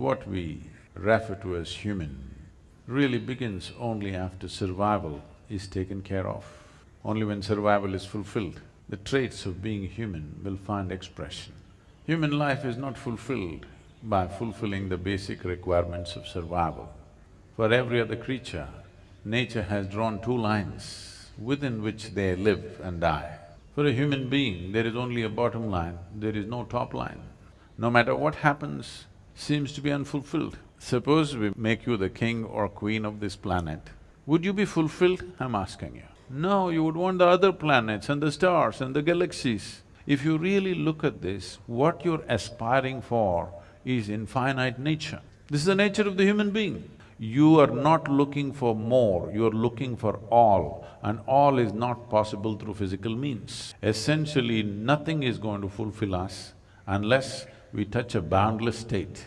what we refer to as human really begins only after survival is taken care of. Only when survival is fulfilled, the traits of being human will find expression. Human life is not fulfilled by fulfilling the basic requirements of survival. For every other creature, nature has drawn two lines within which they live and die. For a human being, there is only a bottom line, there is no top line. No matter what happens, seems to be unfulfilled. Suppose we make you the king or queen of this planet, would you be fulfilled? I'm asking you. No, you would want the other planets and the stars and the galaxies. If you really look at this, what you're aspiring for is infinite nature. This is the nature of the human being. You are not looking for more, you're looking for all, and all is not possible through physical means. Essentially, nothing is going to fulfill us unless we touch a boundless state.